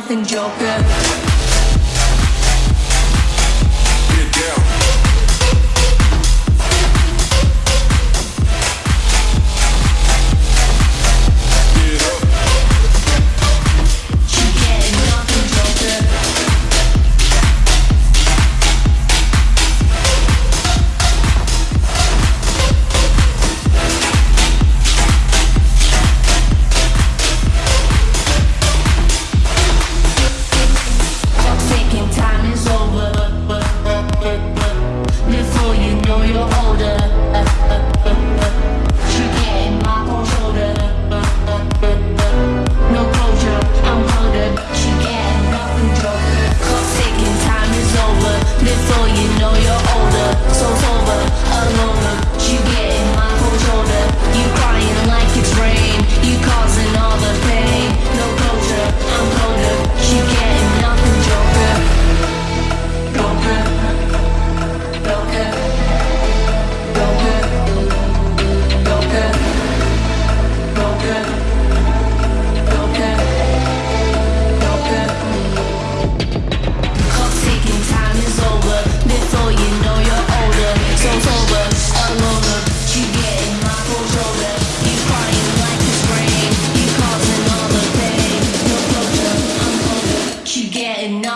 nothing, Joker.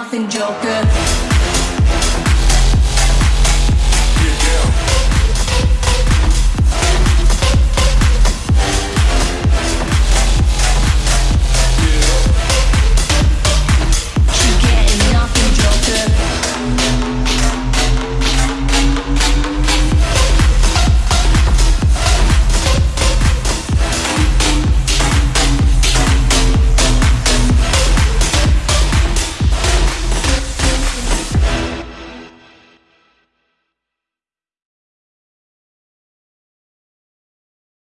nothing, Joker.